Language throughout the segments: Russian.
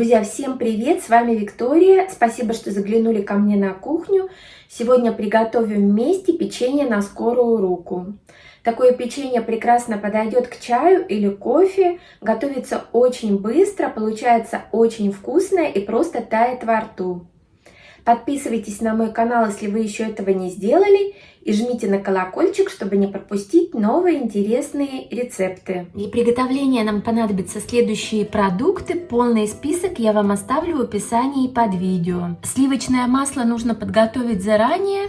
Друзья, всем привет! С вами Виктория. Спасибо, что заглянули ко мне на кухню. Сегодня приготовим вместе печенье на скорую руку. Такое печенье прекрасно подойдет к чаю или кофе. Готовится очень быстро, получается очень вкусное и просто тает во рту. Подписывайтесь на мой канал, если вы еще этого не сделали. И жмите на колокольчик, чтобы не пропустить новые интересные рецепты. Для приготовления нам понадобятся следующие продукты. Полный список я вам оставлю в описании под видео. Сливочное масло нужно подготовить заранее.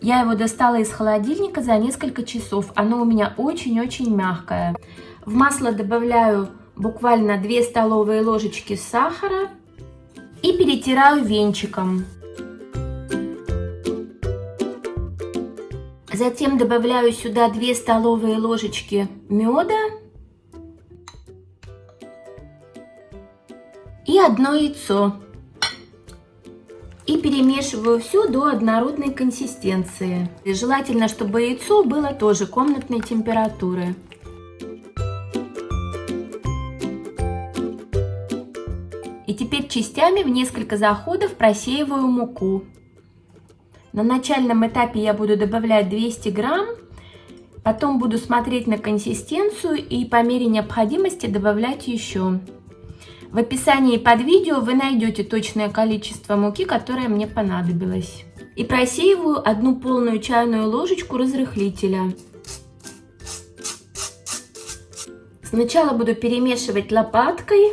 Я его достала из холодильника за несколько часов. Оно у меня очень-очень мягкое. В масло добавляю буквально 2 столовые ложечки сахара и перетираю венчиком. Затем добавляю сюда 2 столовые ложечки меда и одно яйцо. И перемешиваю все до однородной консистенции. И желательно, чтобы яйцо было тоже комнатной температуры. И теперь частями в несколько заходов просеиваю муку. На начальном этапе я буду добавлять 200 грамм, потом буду смотреть на консистенцию и по мере необходимости добавлять еще. В описании под видео вы найдете точное количество муки, которое мне понадобилось. И просеиваю одну полную чайную ложечку разрыхлителя. Сначала буду перемешивать лопаткой.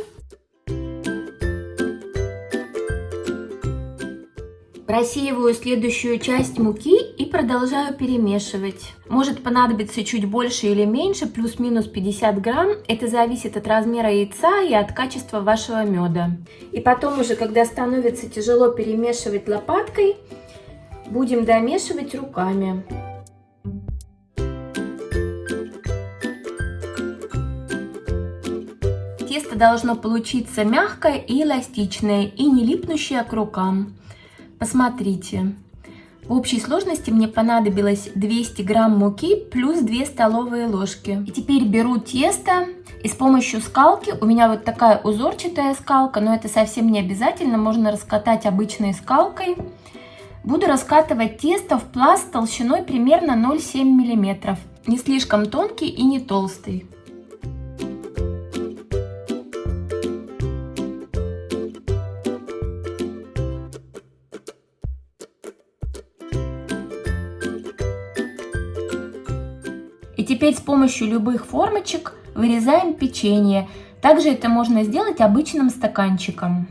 Просеиваю следующую часть муки и продолжаю перемешивать. Может понадобиться чуть больше или меньше, плюс-минус 50 грамм. Это зависит от размера яйца и от качества вашего меда. И потом уже, когда становится тяжело перемешивать лопаткой, будем домешивать руками. Тесто должно получиться мягкое и эластичное, и не липнущее к рукам. Посмотрите. В общей сложности мне понадобилось 200 грамм муки плюс 2 столовые ложки. И теперь беру тесто и с помощью скалки, у меня вот такая узорчатая скалка, но это совсем не обязательно, можно раскатать обычной скалкой. Буду раскатывать тесто в пласт толщиной примерно 0,7 мм. Не слишком тонкий и не толстый. И теперь с помощью любых формочек вырезаем печенье. Также это можно сделать обычным стаканчиком.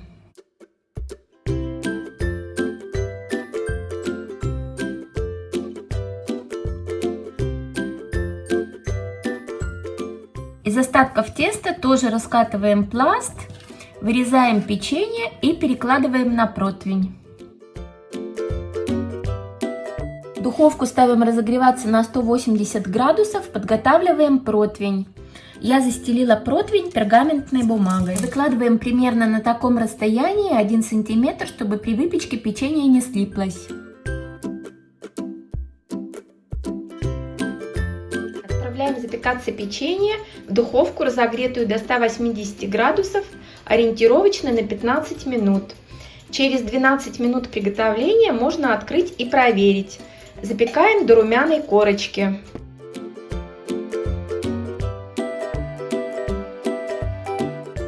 Из остатков теста тоже раскатываем пласт, вырезаем печенье и перекладываем на противень. Духовку ставим разогреваться на 180 градусов, подготавливаем противень. Я застелила противень пергаментной бумагой. Выкладываем примерно на таком расстоянии 1 сантиметр, чтобы при выпечке печенье не слиплось. Отправляем запекаться печенье в духовку, разогретую до 180 градусов, ориентировочно на 15 минут. Через 12 минут приготовления можно открыть и проверить, Запекаем до румяной корочки.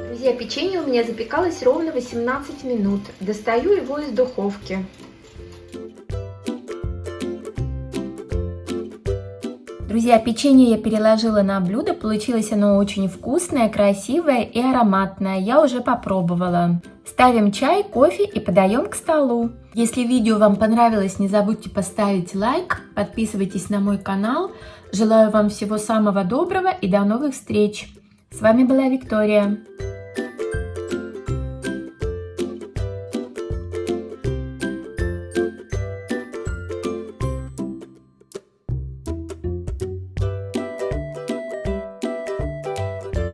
Друзья, печенье у меня запекалось ровно 18 минут. Достаю его из духовки. Друзья, печенье я переложила на блюдо, получилось оно очень вкусное, красивое и ароматное. Я уже попробовала. Ставим чай, кофе и подаем к столу. Если видео вам понравилось, не забудьте поставить лайк, подписывайтесь на мой канал. Желаю вам всего самого доброго и до новых встреч. С вами была Виктория.